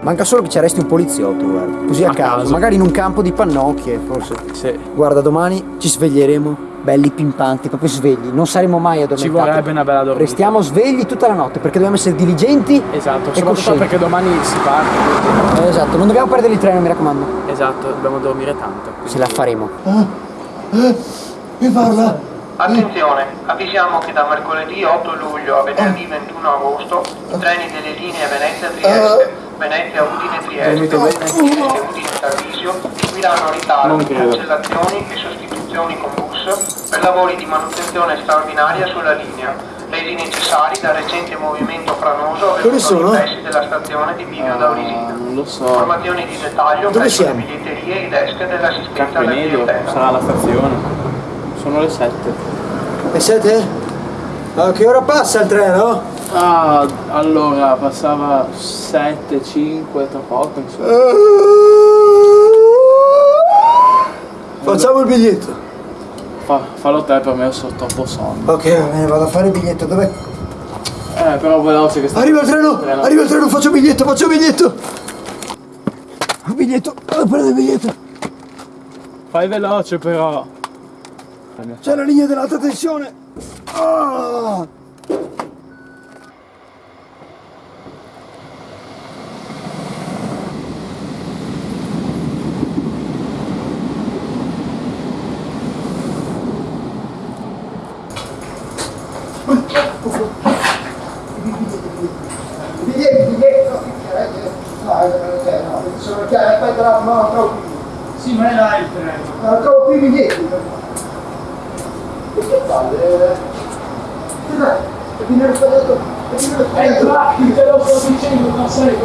Manca solo che ci arresti un poliziotto, guarda. Così a, A caso. caso. Magari in un campo di pannocchie, forse. Sì. Guarda, domani ci sveglieremo belli pimpanti, proprio svegli. Non saremo mai addormentati. Ci vorrebbe una bella dormita. Restiamo svegli tutta la notte perché dobbiamo essere diligenti. Esatto, e soprattutto coscienti. perché domani si parte. Eh, esatto, non dobbiamo perdere il treno, mi raccomando. Esatto, dobbiamo dormire tanto. Ce la faremo. Mi parla? Attenzione, avvisiamo che da mercoledì 8 luglio a venerdì 21 agosto i treni delle linee Venezia-Trieste, Venezia-Udine-Trieste, Dormite bene? Venezia-Udine-Tarvisio seguiranno Non ritardi, credo. cancellazioni e sostituzioni con bus per lavori di manutenzione straordinaria sulla linea, resi necessari dal recente movimento franoso avvenuto nei pressi della stazione di Bivio da Orisina. Non lo so. Informazioni di dettaglio Dove presso le siamo? biglietterie e i desk dell'assistenza alla clientela. sarà la stazione. Sono le 7. E siete? A che ora passa il treno? Ah, allora passava 7, 5, tra poco insomma. Facciamo il biglietto. Fa, fallo te per me, sono troppo sonno. Ok, bene, vado a fare il biglietto. Dov'è? Eh, però veloce che sta. Arriva il treno! Arriva il treno, faccio il biglietto, faccio il biglietto! Il biglietto, vado a prendere il biglietto. Fai veloce però. C'è la linea dell'alta tensione. Ah! Biglietto, biglietto. Sono chiaro, aspetta, no, no, trovo qui. Sì, ma è là il treno. No, trovo qui i biglietti. E che palle? eh? Cos'è? È finire sbagliato. È finire sbagliato. te lo sto dicendo, ma sai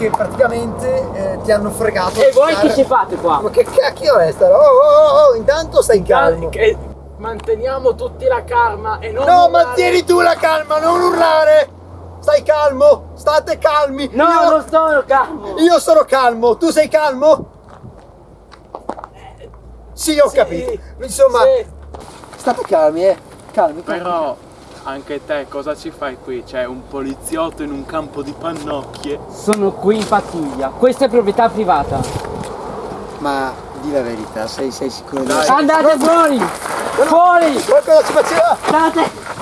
che praticamente eh, ti hanno fregato. E voi che ci fate qua? Ma che cacchio è sta? roba? Oh, oh, oh, intanto stai calmo. Che manteniamo tutti la calma e non No, urlare. mantieni tu la calma, non urlare! Stai calmo, state calmi. No, io, non sono calmo! io sono calmo, tu sei calmo? Sì, ho Sì, capito. Insomma, sì. state calmi, eh. Calmi, calmi. Però anche te cosa ci fai qui? C'è un poliziotto in un campo di pannocchie. Sono qui in pattuglia. Questa è proprietà privata. Ma di la verità, sei, sei sicuro di Dai. Andate fuori! Fuori! Qualcosa ci faceva? State!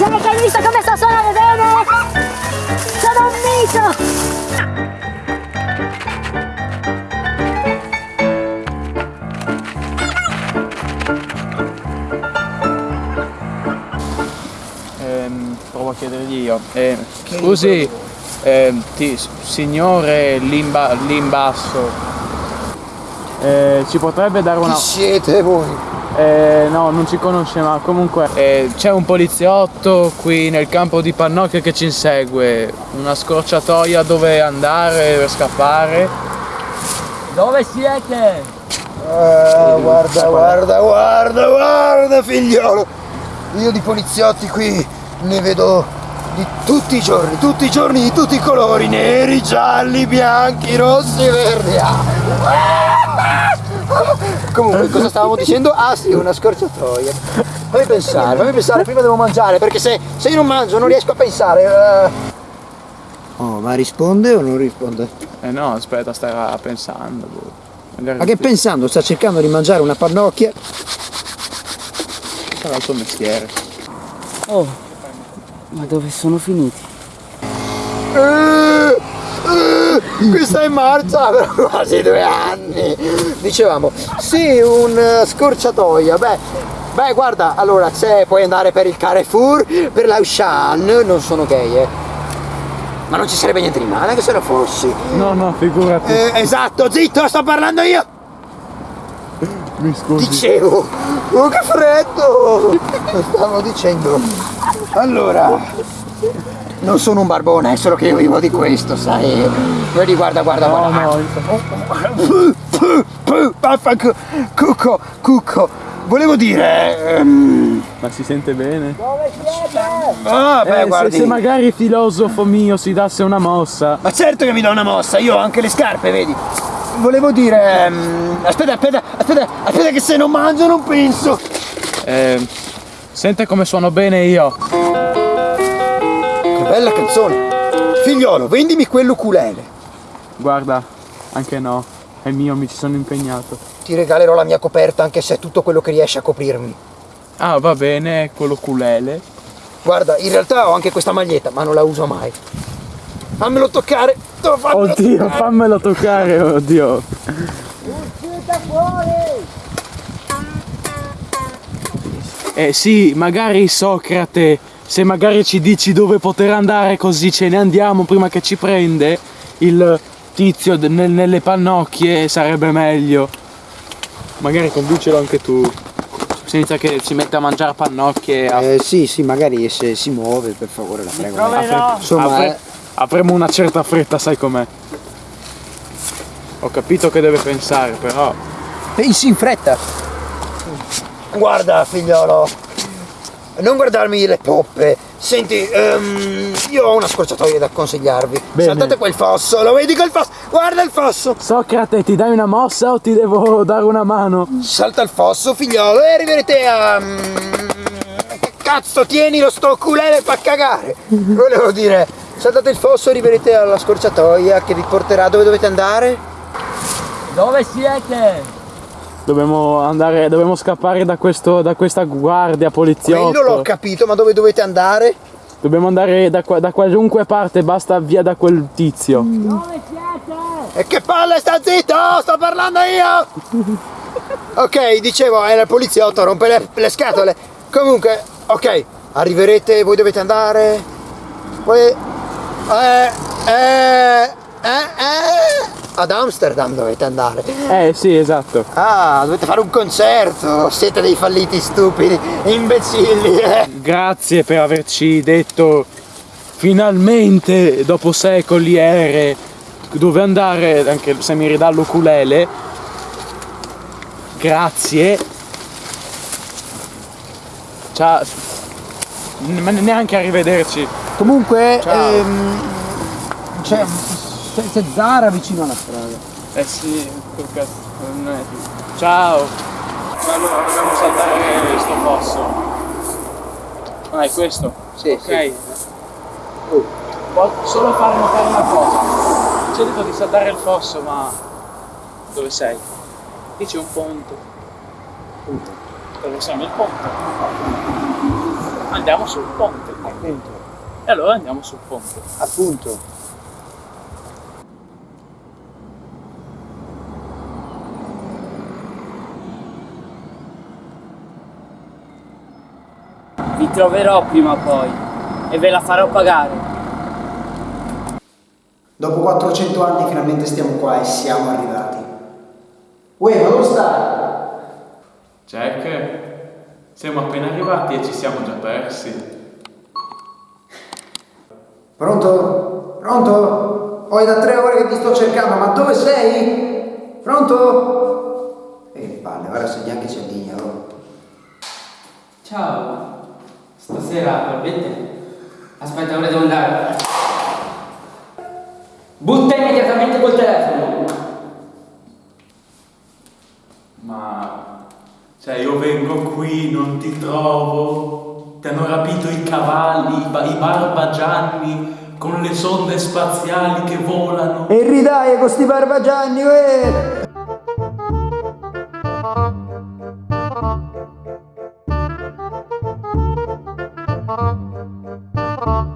Gente, hai visto come sto suonando bene? Sono un mito! Ehm, provo a chiedergli io. Eh, scusi, ehm, ti- signore Limba, Limbasso, eh, ci potrebbe dare una... Chi siete voi? Eh, no, non ci conosce, ma comunque eh, c'è un poliziotto qui nel campo di Pannocchio che ci insegue. Una scorciatoia dove andare per scappare. Dove siete? Ah, guarda, guarda, guarda, guarda, figliolo. Io di poliziotti qui ne vedo di tutti i giorni, tutti i giorni di tutti i colori, neri, gialli, bianchi, rossi e verdi. Ah. Comunque, cosa stavamo dicendo? Ah sì, una scorciatoia. Fammi pensare, fammi pensare, prima devo mangiare, perché se, se io non mangio non riesco a pensare. eh. Oh, ma risponde o non risponde? Eh no, aspetta, starà pensando. boh. Magari Ma che pensando? Sta cercando di mangiare una pannocchia. sarà il suo mestiere. Oh, Ma dove sono finiti? Eh, questa è marcia per quasi due anni. Dicevamo, sì, un eh, scorciatoia. Beh, beh, guarda, allora se puoi andare per il Carrefour, per l'Auchan, non sono gay, eh. Ma non ci sarebbe niente di male anche se lo fossi. No, no, figurati. Eh, esatto, zitto, sto parlando io. Mi scusi. Dicevo, oh che freddo! Stavo dicendo. Allora, non sono un barbone, è solo che io vivo di questo, sai? Vedi, guarda, guarda, No, guarda. no, Vaffanculo, cucco, cucco. Volevo dire... ehm, ma si sente bene? ah, beh, Eh, se, guardi. se magari il filosofo mio si dasse una mossa. Ma certo che mi do una mossa, io ho anche le scarpe, vedi? Volevo dire... ehm, aspetta, aspetta, aspetta, aspetta che se non mangio non penso. Eh, sente come suono bene io. Bella canzone. Figliolo, vendimi quell'ukulele. Guarda, anche no. È mio, mi ci sono impegnato. Ti regalerò la mia coperta anche se è tutto quello che riesce a coprirmi. Ah, va bene, quello culele. Guarda, in realtà ho anche questa maglietta, ma non la uso mai. Fammelo toccare. Fammelo Oddio, toccare. fammelo toccare, oddio. Eh sì, magari Socrate, se magari ci dici dove poter andare così ce ne andiamo prima che ci prende il tizio nel- nelle pannocchie sarebbe meglio. Magari convincelo anche tu. Senza che si metta a mangiare pannocchie. a- Eh, sì, sì, magari se si muove, per favore, la prego. Troverò. Insomma, Apre- eh, avremo una certa fretta, sai com'è. Ho capito che deve pensare, però. pensi in fretta. Guarda, figliolo. Non guardarmi le poppe. Senti, ehm, io ho una scorciatoia da consigliarvi. Bene. Saltate quel fosso, lo vedi quel fosso? Guarda il fosso! Socrate, ti dai una mossa o ti devo dare una mano? Salta il fosso, figliolo, e arriverete a. mm, Che cazzo, tienilo sto culele fa cagare! Volevo dire, saltate il fosso e arriverete alla scorciatoia che vi porterà dove dovete andare? Dove siete? Dobbiamo andare, dobbiamo scappare da, questo, da questa guardia poliziotto. Quello l'ho capito, ma dove dovete andare? Dobbiamo andare da, da qualunque parte, basta via da quel tizio. Dove siete? E che palle, sta zitto! Sto parlando io! Ok, dicevo, è il poliziotto, rompe le, le scatole. Comunque, ok, arriverete, voi dovete andare. Poi. Eh, eh, eh, eh. Ad Amsterdam dovete andare. Eh sì, esatto. Ah, dovete fare un concerto. Siete dei falliti stupidi, imbecilli. Eh. Grazie per averci detto finalmente, dopo secoli, ere, dove andare, anche se mi ridà l'ukulele. Grazie. Ciao. Ma neanche arrivederci. Comunque, ehm, c'è, c'è, c'è Zara vicino alla strada. Eh sì, che cazzo, non è più. Ciao! Allora dobbiamo saltare questo fosso. Ah, è questo? Sì, ok. Oh, Posso solo far notare una cosa. Ci ho detto di saltare il fosso, ma dove sei? Lì c'è un ponte. Punto. Dove siamo il ponte? Andiamo sul ponte. Appunto, E allora andiamo sul ponte. appunto. Troverò prima o poi e ve la farò pagare. Dopo 400 anni finalmente stiamo qua e siamo arrivati. Uè, ma dove stai? Jack, siamo appena arrivati e ci siamo già persi. Pronto? Pronto? Poi da tre ore che ti sto cercando, ma dove sei? Pronto? Eh, palle, ora se neanche si indigna. oh. Ciao. Stasera probabilmente. Aspetta, ora devo andare. Butta immediatamente col telefono. Ma cioè io vengo qui, non ti trovo. Ti hanno rapito i cavalli, i, ba- i barbagianni con le sonde spaziali che volano. E ridai con sti barbagianni, uè!